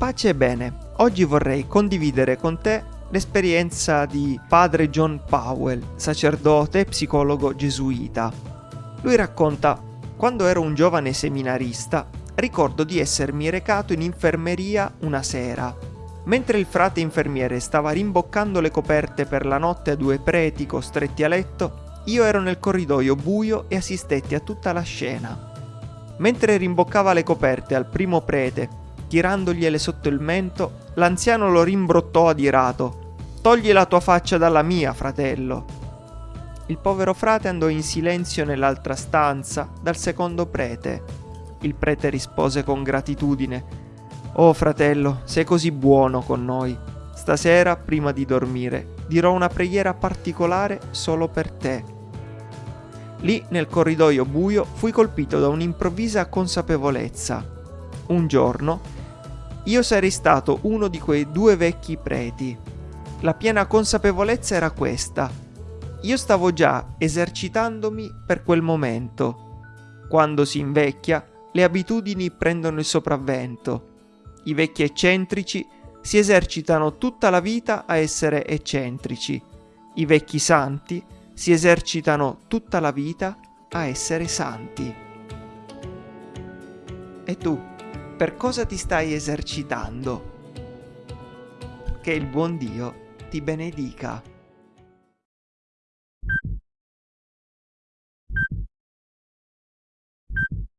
Pace e bene, oggi vorrei condividere con te l'esperienza di padre John Powell, sacerdote e psicologo gesuita. Lui racconta, quando ero un giovane seminarista, ricordo di essermi recato in infermeria una sera. Mentre il frate infermiere stava rimboccando le coperte per la notte a due preti costretti a letto, io ero nel corridoio buio e assistetti a tutta la scena. Mentre rimboccava le coperte al primo prete tirandogliele sotto il mento, l'anziano lo rimbrottò adirato. Togli la tua faccia dalla mia, fratello. Il povero frate andò in silenzio nell'altra stanza dal secondo prete. Il prete rispose con gratitudine. Oh fratello, sei così buono con noi. Stasera, prima di dormire, dirò una preghiera particolare solo per te. Lì, nel corridoio buio, fui colpito da un'improvvisa consapevolezza. Un giorno io sarei stato uno di quei due vecchi preti. La piena consapevolezza era questa. Io stavo già esercitandomi per quel momento. Quando si invecchia, le abitudini prendono il sopravvento. I vecchi eccentrici si esercitano tutta la vita a essere eccentrici. I vecchi santi si esercitano tutta la vita a essere santi. E tu? Per cosa ti stai esercitando. Che il buon Dio ti benedica.